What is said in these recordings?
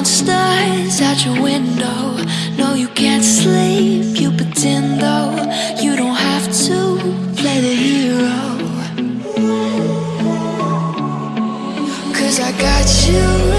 monsters at your window. No, you can't sleep, you pretend though. You don't have to play the hero. Cause I got you.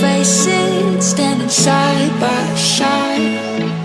faces standing side by side.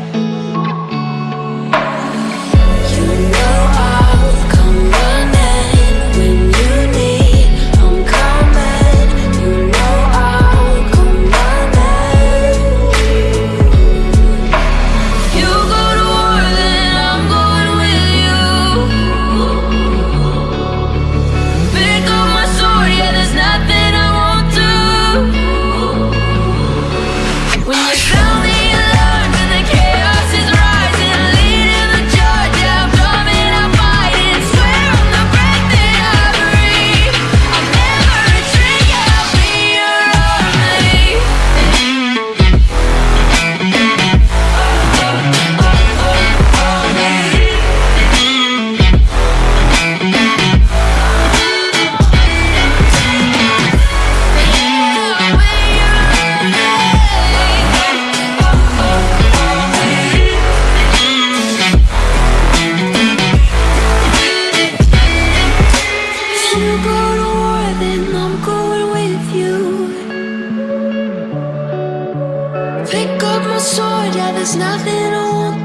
pick up my sword, yeah, there's nothing I want